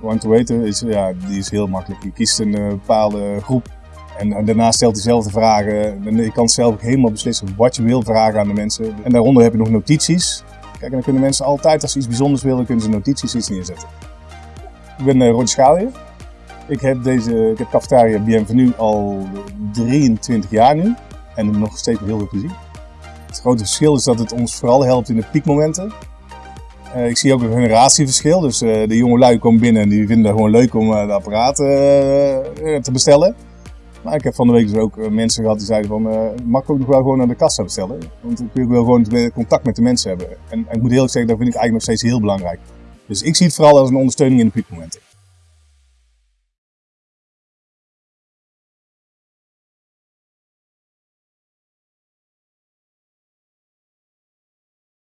Want te weten is, ja, die is heel makkelijk. Je kiest een uh, bepaalde groep en, daarna stelt hij de vragen. En je kan zelf helemaal beslissen wat je wil vragen aan de mensen. En daaronder heb je nog notities. Kijk, en dan kunnen mensen altijd, als ze iets bijzonders willen, kunnen ze notities iets neerzetten. Ik ben uh, Roger Schalier. Ik heb deze ik heb cafetaria Bienvenue al 23 jaar nu. En nog steeds heel veel plezier. Het grote verschil is dat het ons vooral helpt in de piekmomenten. Uh, ik zie ook een generatieverschil. Dus uh, de jonge lui komen binnen en die vinden het gewoon leuk om uh, de apparaten te bestellen. Maar ik heb van de week dus ook mensen gehad die zeiden van, mag ik ook nog wel gewoon naar de kassa bestellen? Want ik wil gewoon contact met de mensen hebben. En, en ik moet eerlijk zeggen, dat vind ik eigenlijk nog steeds heel belangrijk. Dus ik zie het vooral als een ondersteuning in de piekmomenten.